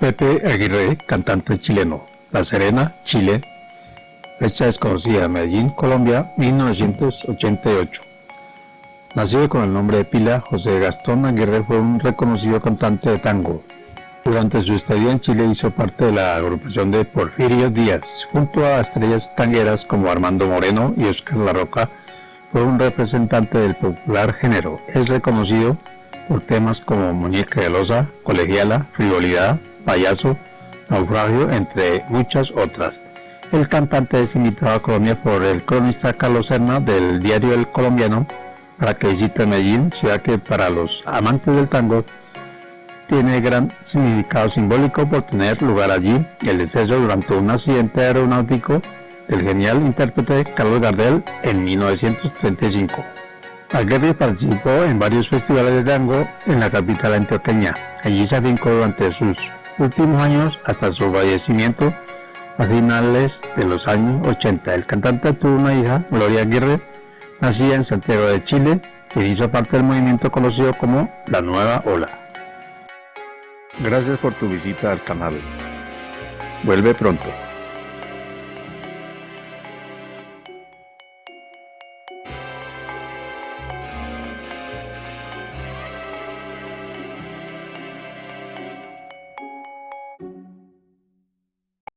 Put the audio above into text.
Pepe Aguirre, cantante chileno. La Serena, Chile. Fecha desconocida, Medellín, Colombia, 1988. Nacido con el nombre de pila, José Gastón Aguirre fue un reconocido cantante de tango. Durante su estadía en Chile hizo parte de la agrupación de Porfirio Díaz, junto a estrellas tangueras como Armando Moreno y Oscar La Roca, fue un representante del popular género. Es reconocido por temas como Muñeca de Loza, Colegiala, Frivolidad, Payaso, Naufragio, entre muchas otras. El cantante es invitado a Colombia por el cronista Carlos Serna del diario El Colombiano para que visite Medellín, ciudad que para los amantes del tango tiene gran significado simbólico por tener lugar allí el deceso durante un accidente aeronáutico del genial intérprete Carlos Gardel en 1935. Aguirre participó en varios festivales de tango en la capital antioqueña. Allí se afincó durante sus últimos años hasta su fallecimiento a finales de los años 80. El cantante tuvo una hija, Gloria Aguirre, nacida en Santiago de Chile, quien hizo parte del movimiento conocido como La Nueva Ola. Gracias por tu visita al canal. Vuelve pronto.